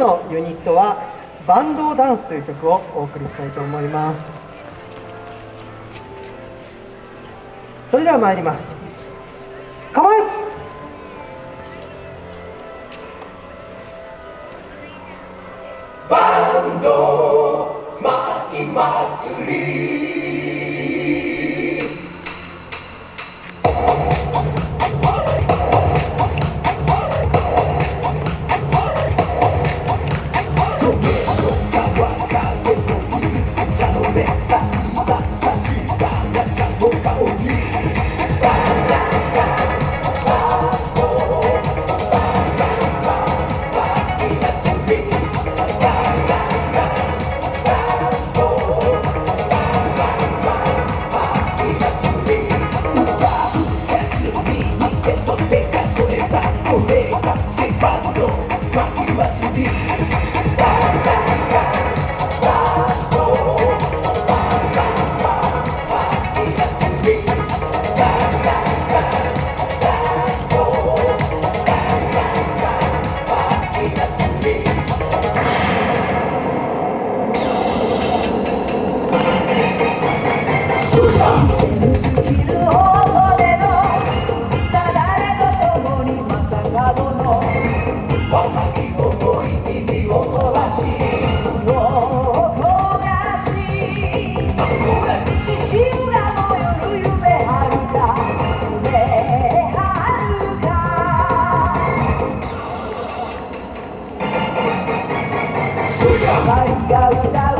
のユニットはバンドダンスという曲をお送りしたいと思います。それでは参ります。構えバンドせい世界のバック祭り Bye, go, go.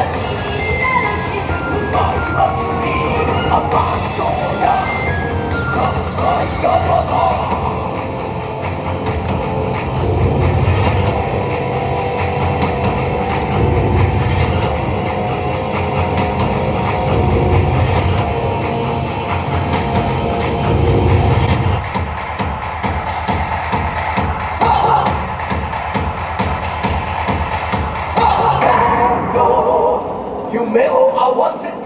夢を合わせて